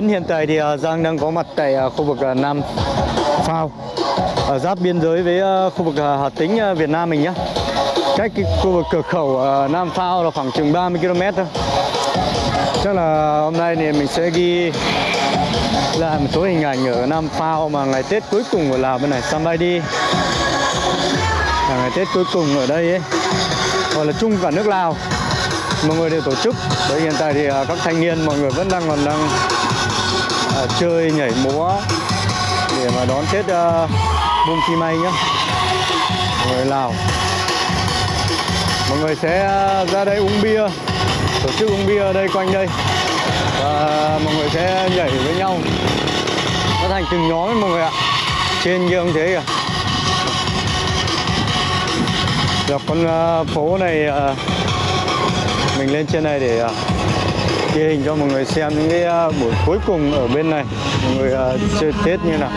mến, hiện tại thì à, Giang đang có mặt tại à, khu vực à, Nam Phao ở giáp biên giới với khu vực Hà Tĩnh Việt Nam mình nhé. Cách cái khu vực cửa khẩu Nam Phao là khoảng chừng 30 km thôi. Chắc là hôm nay thì mình sẽ ghi lại một số hình ảnh ở Nam Phao mà ngày Tết cuối cùng của Lào bên này. Sambaidi là ngày Tết cuối cùng ở đây ấy. Gọi là chung cả nước Lào. Mọi người đều tổ chức. Bởi hiện tại thì các thanh niên mọi người vẫn đang còn đang chơi nhảy múa để mà đón Tết uh, Bung Chi May nhá. Người Lào. Mọi người sẽ ờ, ra đây uống bia tổ chức uống bia ở đây quanh đây. Và mọi người sẽ nhảy với nhau. Nó thành từng nhóm ấy mọi người ạ. Trên kia ông thế kìa. Dọc con ờ, phố này mình lên trên này để ghi hình cho mọi người xem những cái à, buổi cuối cùng ở bên này. Mọi người à, chơi Tết như nào.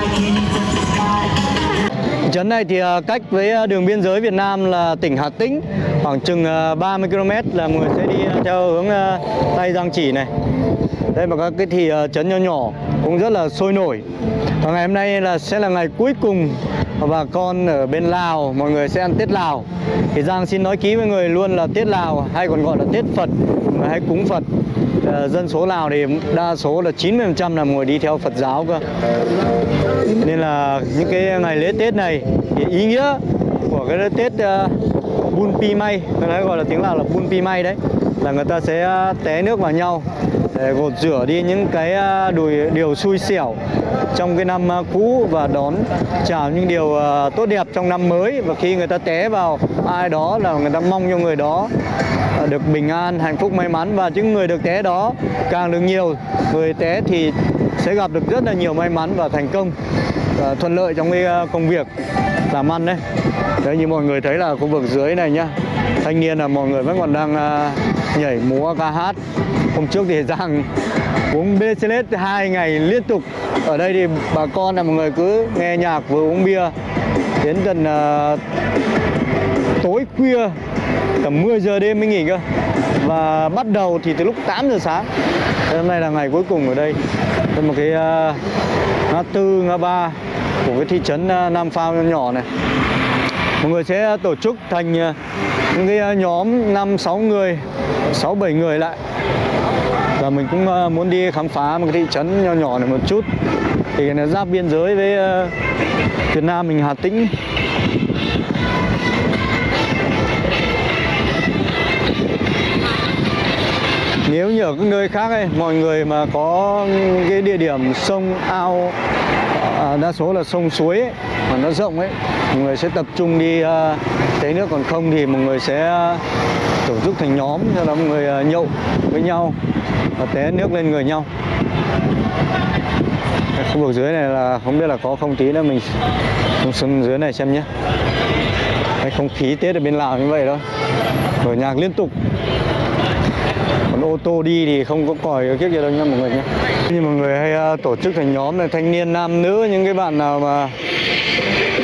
Trấn này thì à, cách với đường biên giới Việt Nam là tỉnh Hà Tĩnh, khoảng chừng 30 km là mọi người sẽ đi theo hướng Tây Giang Chỉ này. Đây mà các cái thì trấn nhỏ nhỏ cũng rất là sôi nổi. Và ngày hôm nay là sẽ là ngày cuối cùng bà con ở bên Lào, mọi người sẽ ăn Tết Lào. Thì Giang xin nói ký với người luôn là Tết Lào, hay còn gọi là Tết Phật hay cúng Phật. Ờ, dân số Lào thì đa số là 90% là người đi theo Phật giáo cơ. Nên là những cái ngày lễ Tết này thì ý nghĩa của cái Tết ờ, uh, Bun Pi May người nói gọi là tiếng Lào là Bun Pi May đấy là người ta sẽ ờ, té nước vào nhau để gột rửa đi những cái đùi điều xui xẻo trong cái năm cũ và đón chào những điều tốt đẹp trong năm mới. Và khi người ta té vào ai đó là người ta mong cho người đó được bình an hạnh phúc may mắn. Và những người được té đó càng được nhiều người té thì sẽ gặp được rất là nhiều may mắn và thành công và thuận lợi trong cái ờ, công việc làm ăn đấy. Đấy như mọi người thấy là khu vực dưới này nhá. Thanh niên là mọi người vẫn còn đang ờ, nhảy múa ca hát. Hôm trước thì Giang uống BCLS hai ngày liên tục. Ở đây thì bà con là mọi người cứ nghe nhạc vừa uống bia. Đến gần uh, ờ, tối khuya tầm 10 giờ đêm mới nghỉ cơ. Và bắt đầu thì từ lúc 8 giờ sáng. Hôm nay là ngày cuối cùng ở đây. Đây một cái uh, ngã tư ngã ba của cái thị trấn uh, Nam Phao nhỏ này. Mọi người sẽ tổ chức thành uh, những cái nhóm 5 6 người 6 7 người lại. Và mình cũng uh, muốn đi khám phá một cái thị trấn nhỏ nhỏ này một chút. Thì nó giáp biên giới với uh, Việt Nam mình Hà Tĩnh. Nếu như ở các nơi khác ấy, mọi người mà có cái địa điểm sông ao à, đa số là sông suối ấy, mà nó rộng ấy mọi người sẽ tập trung đi à, té nước còn không thì mọi người sẽ à, tổ chức thành nhóm cho đó mọi người à, nhậu với nhau và té nước lên người nhau. Khu vực dưới này là không biết là có không tí nữa mình xuống dưới này xem nhé. Cái không khí Tết ở bên Lào như vậy thôi. Mở nhạc liên tục ô tô đi thì không có còi kiếp gì đâu nha mọi người nhé như mọi người hay uh, tổ chức thành nhóm này thanh niên nam nữ những cái bạn nào mà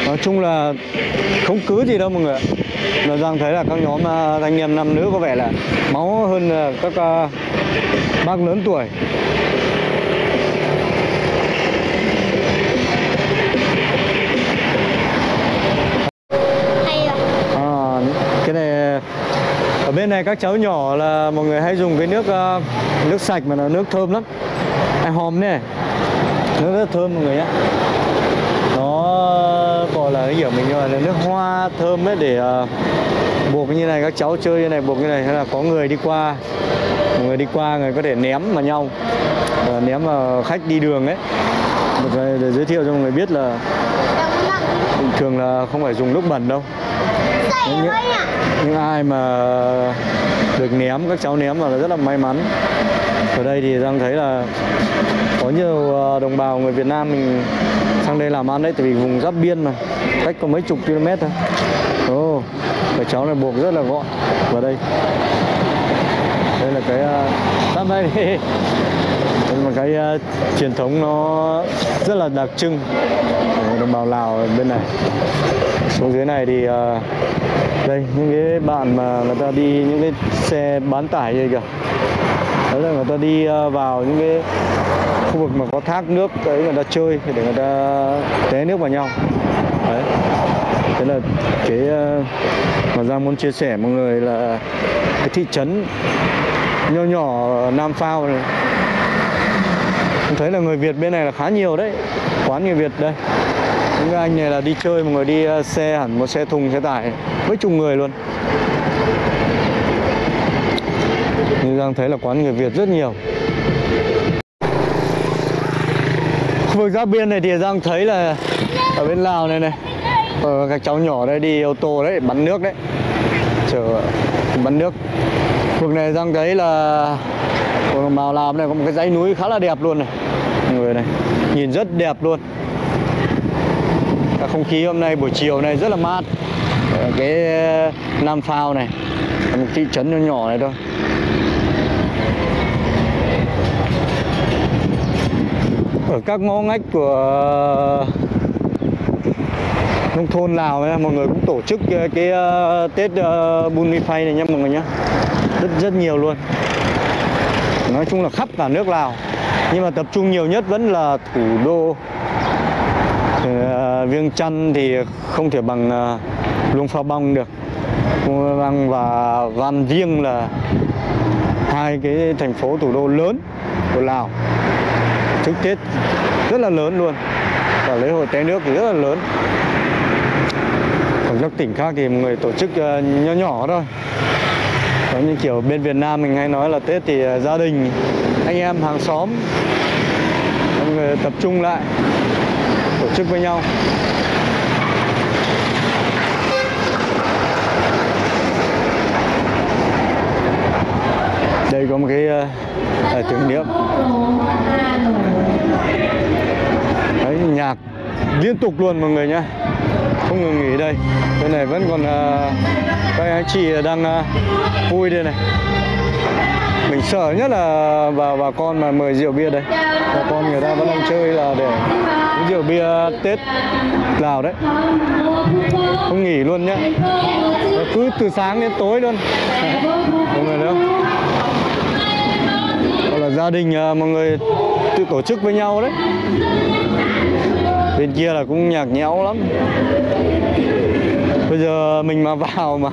nói chung là không cứ gì đâu mọi người là rằng thấy là các nhóm uh, thanh niên nam nữ có vẻ là máu hơn uh, các uh, bác lớn tuổi. Này các cháu nhỏ là mọi người hay dùng cái nước uh, nước sạch mà nó nước thơm lắm. Ai hòm này? Nước rất thơm mọi người nhé. Nó gọi là cái kiểu mình gọi là nước hoa thơm ấy để uh, buộc như này các cháu chơi như này buộc như này hay là có người đi qua. Người đi qua người có thể ném vào nhau. Và ném vào khách đi đường ấy. Để giới thiệu cho mọi người biết là thường là không phải dùng nước bẩn đâu những, những ai mà được ném các cháu ném vào là rất là may mắn. Ở đây thì đang thấy là có nhiều ờ, đồng bào người Việt Nam mình sang đây làm ăn đấy tại vì vùng giáp biên mà cách có mấy chục km thôi. Ồ oh, cái cháu này buộc rất là gọn vào đây. Đây là cái ờ, uh, đây đây là cái uh, truyền thống nó rất là đặc trưng của đồng bào Lào bên này xuống dưới này thì uh, đây những cái bạn mà người ta đi những cái xe bán tải gì kìa. Đấy là người ta đi uh, vào những cái khu vực mà có thác nước đấy người ta chơi để người ta té nước vào nhau. Đấy. Thế là cái uh, mà Giang muốn chia sẻ mọi người là cái thị trấn nho nhỏ Nam Phao này. Thấy là người Việt bên này là khá nhiều đấy quán người Việt đây những anh này là đi chơi mọi người đi ờ, xe hẳn một xe thùng xe tải mấy chục người luôn. Như đang thấy là quán người Việt rất nhiều. Khu vực giáp biên này thì Giang thấy là ở bên Lào này này ờ, các cháu nhỏ đây đi ô tô đấy bắn nước đấy. Chờ bắn nước. Khu vực này Giang thấy là ở đồng làm Lào này có một cái dãy núi khá là đẹp luôn này. Mọi người này nhìn rất đẹp luôn. Cả không khí hôm nay buổi chiều này rất là mát. Ở cái ờ, Nam Phao này một thị trấn nhỏ nhỏ này thôi. Ở các ngõ ngách của ờ, nông thôn Lào ấy, mọi người cũng tổ chức cái, cái uh, Tết uh, Bun Mi Phay này nha mọi người nhé rất rất nhiều luôn. Nói chung là khắp cả nước Lào. Nhưng mà tập trung nhiều nhất vẫn là thủ đô. Ờ, viêng Chăn thì không thể bằng ờ, Luông Pha Bông được. Luông Pha Băng và Van Viêng là hai cái thành phố thủ đô lớn của Lào. Trước Tết rất là lớn luôn. Và lễ hội té nước thì rất là lớn. Còn các tỉnh khác thì người tổ chức ờ, nhỏ nhỏ thôi. Có như kiểu bên Việt Nam mình hay nói là Tết thì gia đình, anh em hàng xóm người tập trung lại chức với nhau. Đây có một cái uh, tưởng niệm. Đấy nhạc liên tục luôn mọi người nhé, không ngừng nghỉ đây. Bên này vẫn còn uh, các anh chị đang uh, vui đây này. Mình sợ nhất là bà bà con mà mời rượu bia đây. Bà con người ta vẫn đang chơi là để rượu bia tết lào đấy. Không nghỉ luôn nhá. Và cứ từ sáng đến tối luôn. Mọi người thấy không? Hoặc là gia đình à, mọi người tự tổ chức với nhau đấy. Bên kia là cũng nhạc nhẽo lắm. Bây giờ mình mà vào mà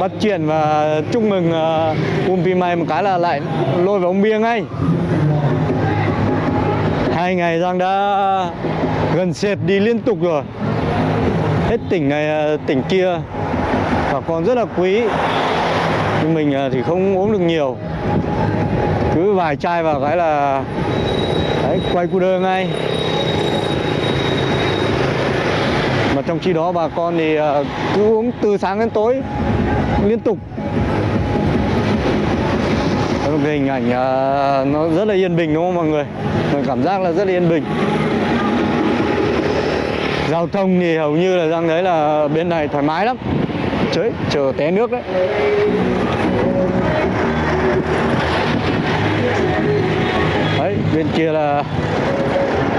bắt chuyện và chúc mừng à, uh, Umpi May một cái là lại lôi vào ông bia ngay. Hai ngày Giang đã gần sệt đi liên tục rồi. Hết tỉnh này à, tỉnh kia. Bà con rất là quý. Nhưng mình à, thì không uống được nhiều. Cứ vài chai vào cái là đấy, quay cu đơ ngay. Mà trong khi đó bà con thì à, cứ uống từ sáng đến tối liên tục. Cái hình ảnh nó rất là yên bình đúng không mọi người? Mình cảm giác là rất là yên bình giao thông thì hầu như là răng đấy là bên này thoải mái lắm. Trời, chờ té nước đấy. Đấy bên kia là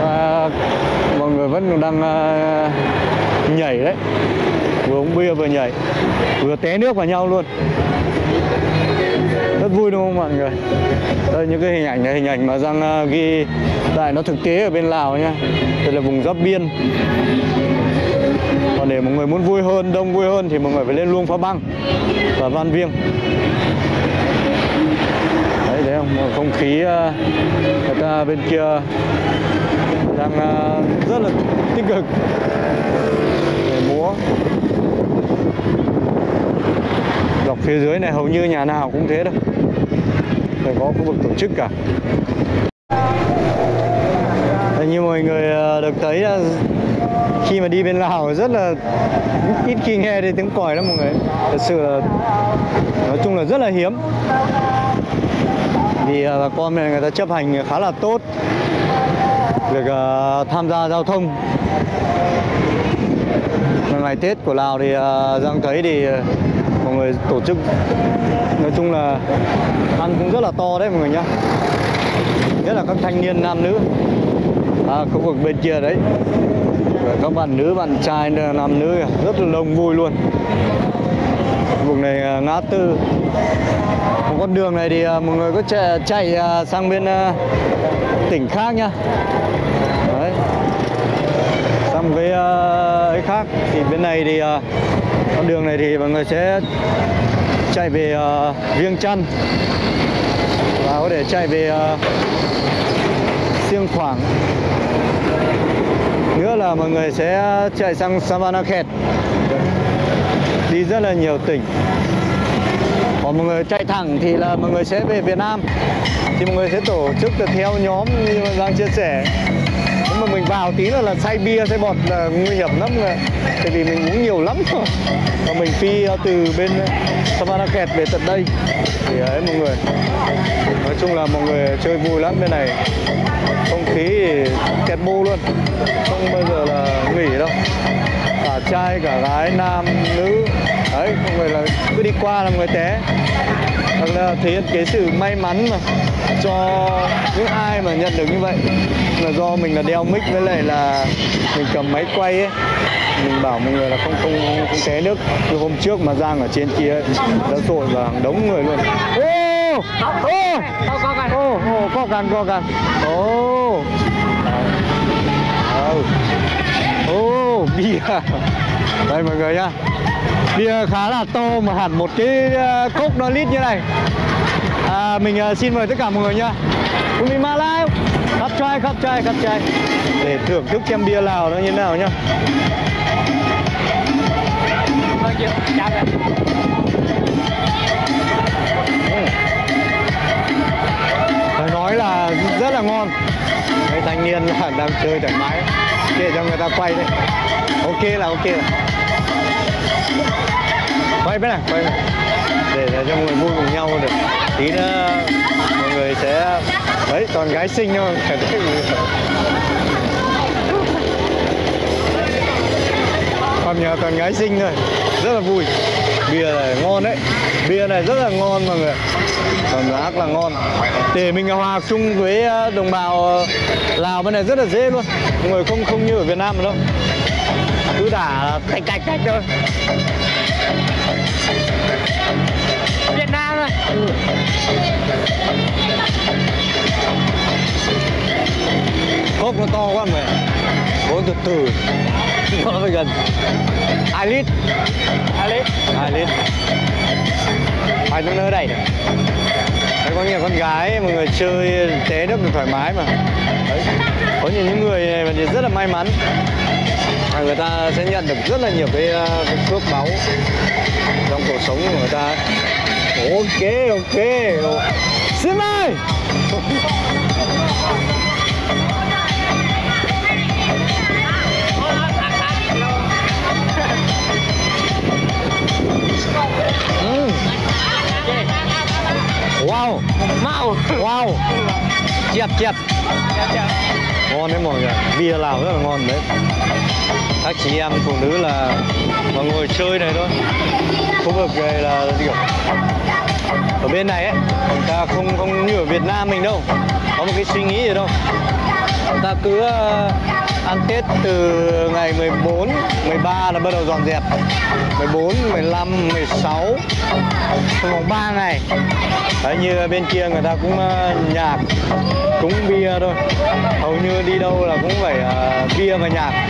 à, mọi người vẫn còn đang à, nhảy đấy. Vừa uống bia vừa nhảy vừa té nước vào nhau luôn vui đúng không mọi người? Đây những cái hình ảnh này hình ảnh mà giang à, ghi lại nó thực tế ở bên lào nha. Đây là vùng giáp biên. Còn để mọi người muốn vui hơn đông vui hơn thì mọi người phải lên luông phá băng và van viêng. Đấy thấy không? Không khí à, người ta bên kia đang à, rất là tích cực. Để múa. Dọc phía dưới này hầu như nhà nào cũng thế đâu phải có khu vực tổ chức cả. Như mọi người ờ, được thấy là khi mà đi bên Lào rất là ít khi nghe thấy tiếng còi lắm mọi người. Thật sự là nói chung là rất là hiếm. Vì ờ, bà con này người ta chấp hành khá là tốt việc uh, tham gia giao thông. Ngày Tết của Lào thì uh, Giang thấy thì uh, mọi người tổ chức nói chung là ăn cũng rất là to đấy mọi người nhá. Nhất là các thanh niên nam nữ. À, khu vực bên kia đấy. Và các bạn nữ bạn trai nam nữ rất là đông vui luôn. Vùng này à, ngã tư. Một con đường này thì à, mọi người có chạy, chạy à, sang bên tỉnh khác nhá. Đấy. Sang một cái ấy khác. Thì bên này thì con đường này thì mọi người sẽ chạy về uh, Viêng Chăn. Và có thể chạy về uh, Siêng Khoảng. Nữa là mọi người sẽ chạy sang Savanakhet đi rất là nhiều tỉnh. Còn mọi người chạy thẳng thì là mọi người sẽ về Việt Nam. Thì mọi người sẽ tổ chức được theo nhóm như mà Giang chia sẻ. Nếu mà mình vào tí nữa là say bia say bọt là nguy hiểm lắm rồi. Tại vì mình uống nhiều lắm rồi. Và mình phi ờ, từ bên Savanakhet về tận đây? Thì à, đấy mọi người. Nói chung là mọi người chơi vui lắm bên này. Không khí thì kẹt bu luôn. Không bao giờ là nghỉ đâu. Cả trai, cả gái, nam, nữ. Đấy, mọi người là cứ đi qua là mọi người té. Hoặc là thể hiện cái sự may mắn mà cho những ai mà nhận được như vậy. Là do mình là đeo mic với lại là mình cầm máy quay ấy mình bảo mọi người là không không không té nước. Như hôm trước mà giang ở trên kia ấy, đã sội hàng đống người luôn. Ô! Ô ô ô co càng co càng ô. Ờ. ô bia. Đây mọi người nhá. Bia khá là to mà hẳn một cái ờ, cốc nó lít như này. À, mình ờ, xin mời tất cả mọi người nhá. Cùng mình mà live khắp trai khắp trai khắp trai. Để thưởng thức chén bia lào nó như thế nào nhá. Ừ. phải nói là rất là ngon. Mấy thanh niên là đang chơi thoải mái. Để cho người ta quay đấy. Ok là ok là quay bên này quay bên này. để, để cho mọi người vui cùng nhau được. Tí nữa mọi người sẽ đấy toàn gái xinh thôi. Còn nhờ toàn gái xinh thôi. Rất là vui. Bia này ngon đấy. Bia này rất là ngon mọi người còn ác là ngon. Để mình hòa chung với ờ, đồng bào ờ, lào bên này rất là dễ luôn. Mọi người không không như ở việt nam đâu. Cứ đả tạch tạch tạch thôi. Việt Nam rồi cốc nó to quá mày uống từ từ nó phải gần. Hai lít. À lít. Hai lít. Hai nó nỡ đầy được Đấy, có nhiều con gái mọi người chơi té nước thoải mái mà. Đấy. có nhiều những người này mà thì rất là may mắn. Là người ta sẽ nhận được rất là nhiều cái, ờ, cái phước báu trong cuộc sống của người ta. Ok ok. Xin ơi Chẹp chẹp Ngon đấy mọi người Bia Lào rất là ngon đấy. Các chị em phụ nữ là Mà ngồi chơi này thôi. Khu vực này là kiểu Ở bên này ấy, Người ta không không như ở Việt Nam mình đâu. Có một cái suy nghĩ gì đâu. Người ta cứ ờ, ăn Tết từ ngày 14, 13 là bắt đầu dọn dẹp. 14, 15, 16 trong vòng 3 ngày Đấy, như bên kia người ta cũng ờ, nhạc Cũng bia thôi. Hầu như đi đâu là cũng phải uh, bia và nhạc.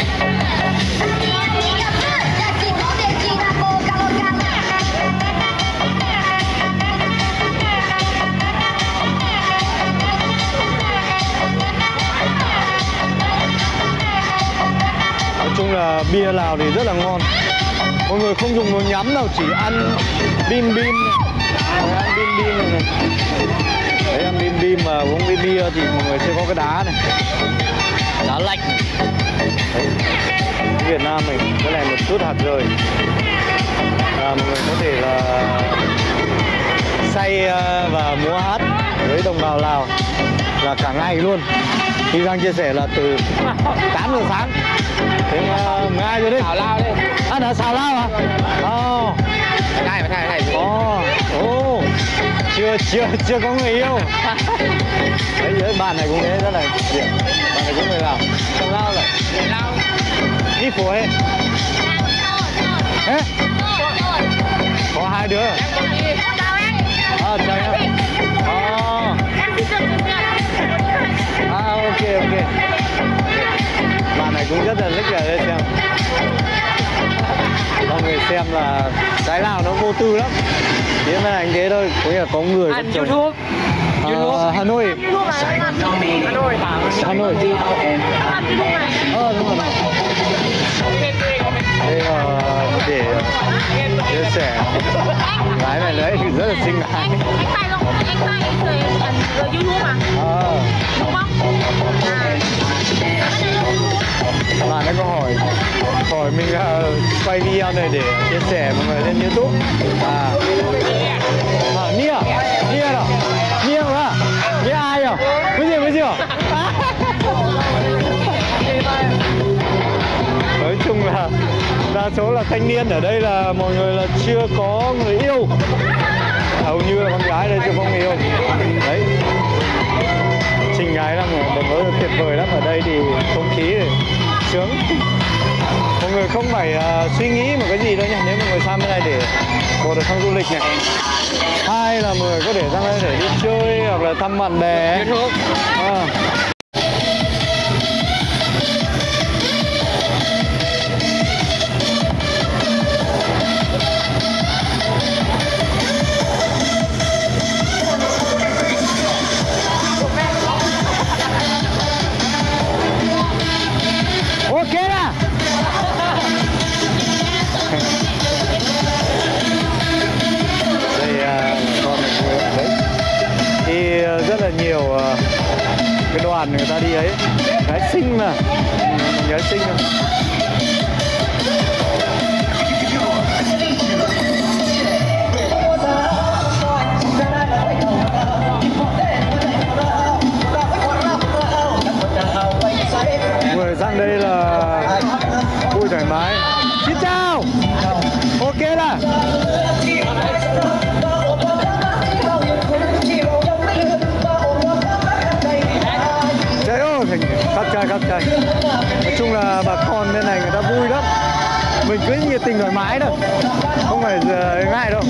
Bia lào thì rất là ngon mọi người không dùng đồ nhắm đâu chỉ ăn bim bim này ăn bim bim này, này. đấy ăn bim bim mà uống bia bia thì mọi người sẽ có cái đá này đá lạnh này. Đấy. Việt Nam mình cái này một chút hạt rời là mọi người có thể là say ờ, và múa hát với đồng bào Lào là cả ngày luôn khi Giang chia sẻ là từ 8 giờ sáng đến uh, 12 giờ đêm Thảo lao đi À, đã xào lao à? Ồ, Này, này, này ồ, ồ. Chưa, chưa, chưa có người yêu. Đấy, với bạn này cũng thế, rất là điểm Bạn này cũng người Lào Xào lao là Lao. Đi Ê? Có hai đứa cũng rất là thích là đây xem. Mọi người xem là cái nào nó vô tư lắm. Chỉ bên anh thế thôi có nghĩa là có người Anh có chồng. YouTube. Ờ, Hà Nội. Hà Nội. Hà Nội. Ờ đúng rồi. Đây là để chia sẻ. Gái này đấy thì rất là xinh gái. anh tay không? Anh tay người YouTube mà ờ. Đúng không? À bạn ấy có hỏi hỏi mình uh, quay video này để chia sẻ mọi người lên youtube. À. À nia. Nia đó nia mà. Nia ai à bây giờ bây giờ nói chung là đa số là thanh niên ở đây là mọi người là chưa có người yêu. Hầu như là con gái đây chưa có người yêu. Đấy. Trình gái là một mới tuyệt vời lắm. Ở đây thì không khí thì sướng. Mọi người không phải à, suy nghĩ một cái gì đâu nha nếu mọi người sang bên này để một là sang du lịch này hai là mọi người có thể sang đây để đi chơi hoặc là thăm bạn bè À. rất là nhiều ờ, cái đoàn người ta đi ấy. Gái xinh mà. Ừ, gái xinh mà. Người sang đây là vui thoải mái. Trình thoải mái đâu. Không phải giờ ngại đâu.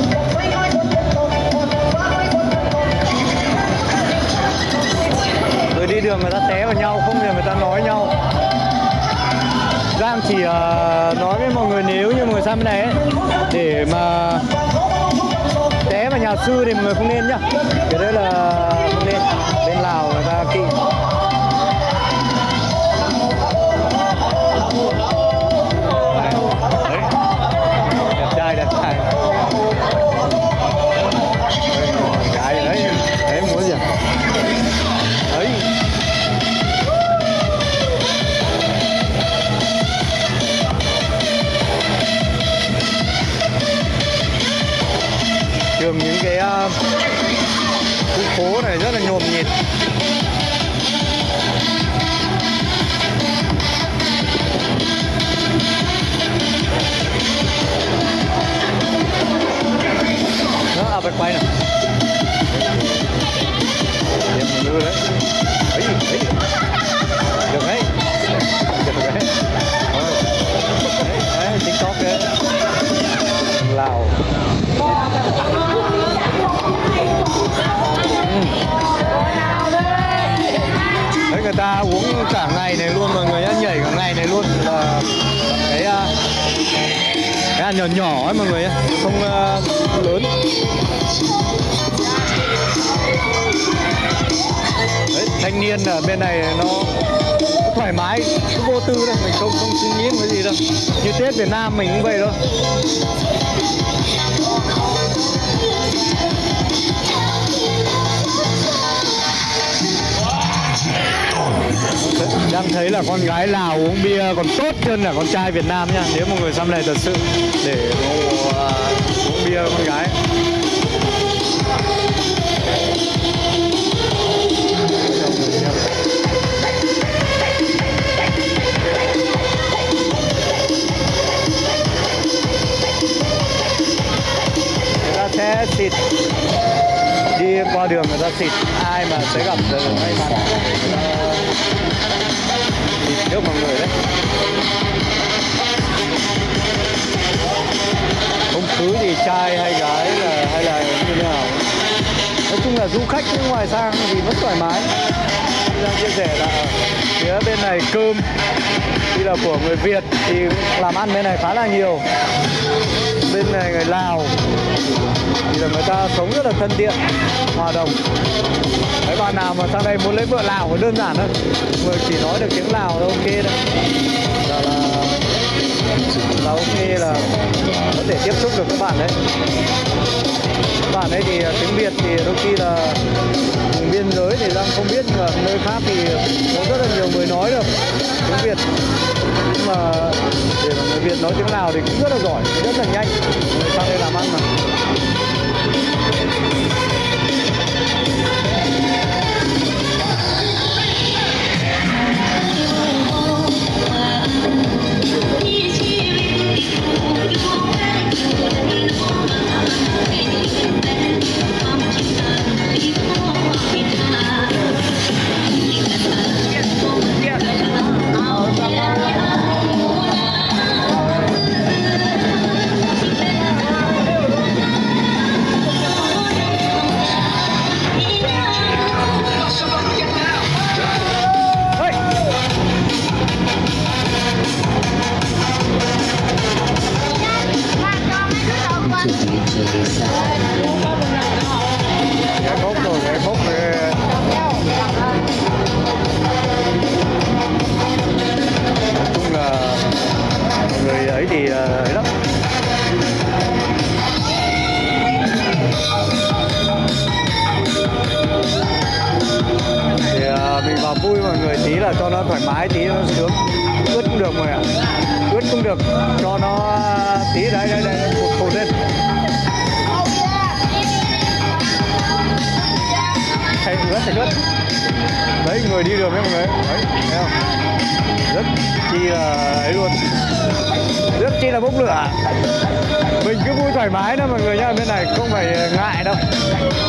Rồi đi đường người ta té vào nhau, không thì người ta nói nhau. Giang chỉ uh, nói với mọi người nếu như mọi người sang bên này ấy, Để mà té vào nhà sư thì mọi người không nên nhá. Cái đấy là không nên. Bên Lào người ta kỵ. Phố này rất là nhộn nhịp. Đó à phải quay nè đẹp mà đưa đấy. Ăn mọi người không à, lớn. Đấy, thanh niên ở bên này nó thoải mái cứ vô tư thôi mình không không suy nghĩ cái gì đâu. Như tết việt nam mình cũng vậy thôi. Đang thấy là con gái lào uống bia còn tốt hơn là con trai việt nam nha. Nếu mọi người xăm này thật sự để uh, uống bia con gái. Người ta sẽ xịt. Đi qua đường người ta xịt. Ai mà sẽ gặp được may mắn Trước mọi người đấy. Không cứ gì trai hay gái là, hay là như thế nào? Nói chung là du khách nước ngoài sang thì vẫn thoải mái. Đang chia sẻ là phía bên này cơm thì là của người Việt thì làm ăn bên này khá là nhiều bên này người Lào. Thì là người ta sống rất là thân thiện, hòa đồng. Mấy bạn nào mà sang đây muốn lấy vợ Lào thì đơn giản thôi. Người chỉ nói được tiếng Lào là ok đấy Là là là ok là có thể tiếp xúc được các bạn đấy. Các bạn ấy thì ờ, tiếng Việt thì đôi khi là vùng biên giới thì đang không biết nhưng mà nơi khác thì có rất là nhiều người nói được tiếng Việt nhưng mà để mà người Việt nói tiếng Lào thì cũng rất là giỏi, rất là nhanh. Sang đây làm ăn mà.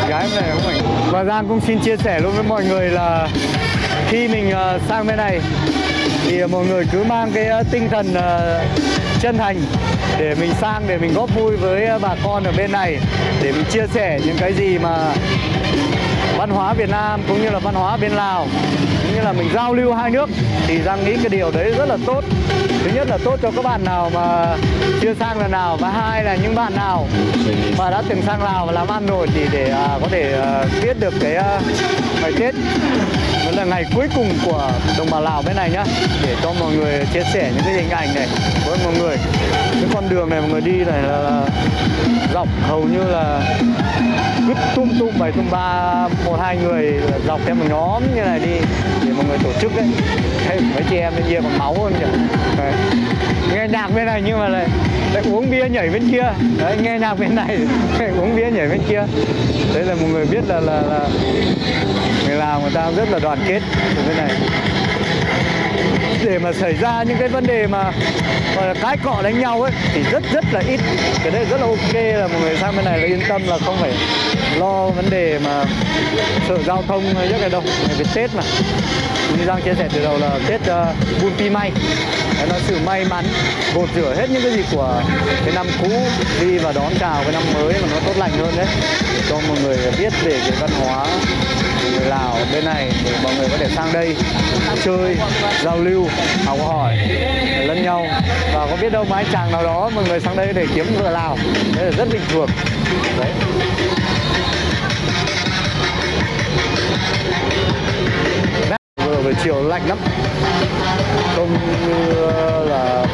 Gái này của mình và Giang cũng xin chia sẻ luôn với mọi người là khi mình ờ, sang bên này thì mọi người cứ mang cái ờ, tinh thần ờ, chân thành để mình sang, để mình góp vui với bà con ở bên này để mình chia sẻ những cái gì mà văn hóa Việt Nam cũng như là văn hóa bên Lào cũng như là mình giao lưu hai nước. Thì Giang nghĩ cái điều đấy rất là tốt thứ nhất là tốt cho các bạn nào mà chưa sang lần nào và hai là những bạn nào mà đã từng sang Lào và làm ăn rồi thì để à, có thể à, biết được cái à, ngày Tết đó là ngày cuối cùng của đồng bào Lào bên này nhá. Để cho mọi người chia sẻ những cái hình ảnh này với mọi người. Cái con đường này mọi người đi này là, dọc hầu như là cứ tung tung bảy tung ba một hai người dọc theo một nhóm như này đi người tổ chức đấy. Hey, mấy chị em bên kia còn máu hơn kìa. Đấy. nghe nhạc bên này nhưng mà lại, lại uống bia nhảy bên kia. Đấy, nghe nhạc bên này uống bia nhảy bên kia. Đấy là một người biết là là, là người Lào người ta rất là đoàn kết ở bên này để mà xảy ra những cái vấn đề mà gọi là cái cọ đánh nhau ấy thì rất rất là ít. Cái đấy rất là ok là mọi người sang bên này là yên tâm là không phải lo vấn đề mà sợ giao thông hay rất là đâu. Về tết mà. Như giang chia sẻ từ đầu là tết uh, buôn pi may. Đấy là sự may mắn gột rửa hết những cái gì của cái năm cũ đi và đón chào cái năm mới mà nó tốt lành hơn đấy. Cho mọi người biết về cái văn hóa người Lào bên này để mọi người có thể sang đây chơi, giao lưu, học hỏi, lẫn nhau. Và có biết đâu mái chàng nào đó mọi người sang đây để kiếm vợ Lào. Đấy là rất bình thường. Đấy. Vừa buổi chiều lạnh lắm. Không như ờ, là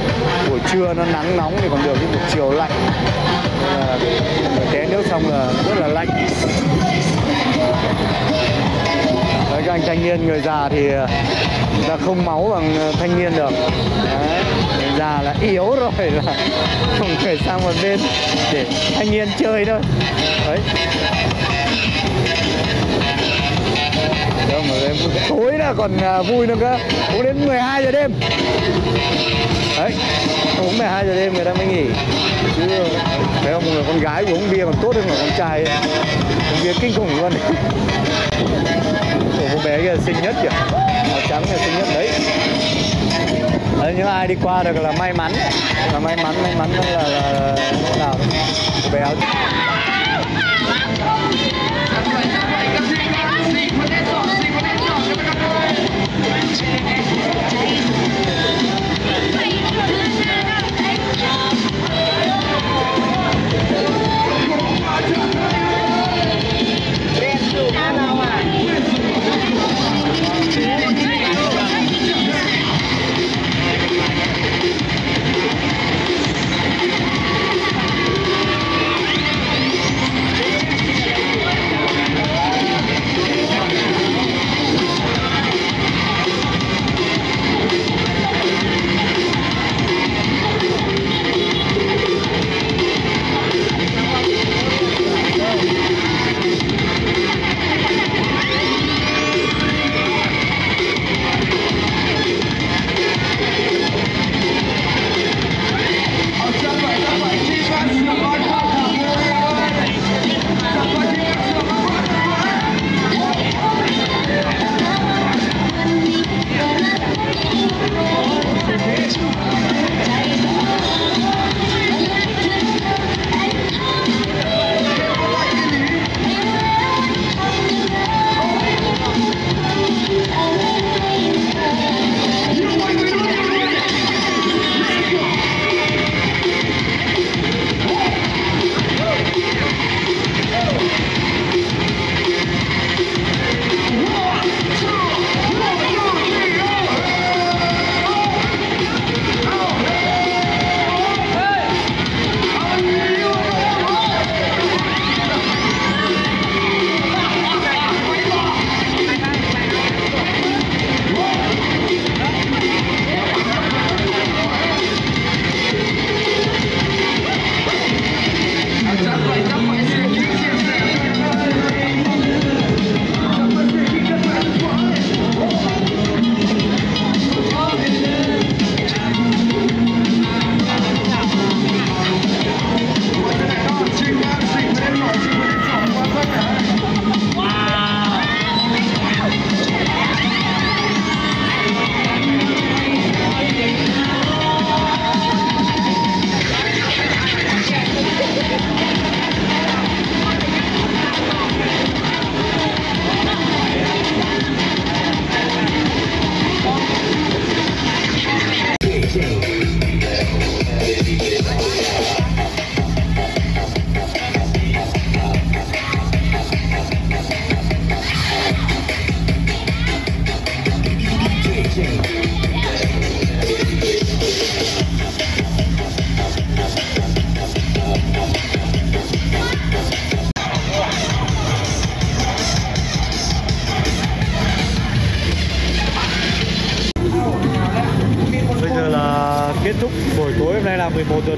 buổi trưa nó nắng nóng thì còn được, nhưng buổi chiều lạnh. Té nước xong là rất là lạnh các anh thanh niên người già thì ờ, là không máu bằng ờ, thanh niên được. Đấy, người già là yếu rồi là không thể sang một bên để thanh niên chơi thôi đấy. Đâu mà đêm tối là còn ờ, vui nữa cơ. Uống đến 12 giờ đêm. Đấy uống 12 giờ đêm người ta mới nghỉ. Chứ thấy không người con gái uống bia còn tốt hơn người con trai. Uống bia kinh khủng luôn. cô bé kia xinh nhất kìa. Màu trắng là xinh nhất đấy. Đấy những ai đi qua được là may mắn. Là may mắn may mắn là là, là, là, là, là, là, là, là,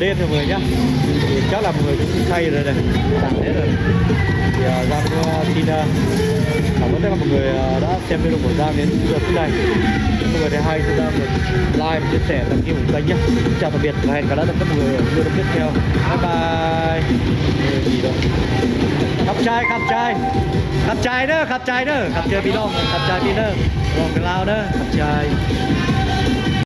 đêm rồi người nhá. Thì chắc là mọi người cũng thay rồi này. Đấy rồi. Thì uh, giang cũng xin uh, cảm ơn tất cả mọi người uh, đã xem video của giang đến giờ phút này. Mọi người thấy hay thì giang like chia sẻ đăng ký ủng kênh nhé chào tạm biệt và hẹn gặp lại tất cả mọi người ở video tiếp theo. Bye bye. Gì đâu. Khắp trai khắp trai khắp trai nữa khắp trai nữa. Khắp chơi pino khắp trai pino rồi cái lao nữa khắp trai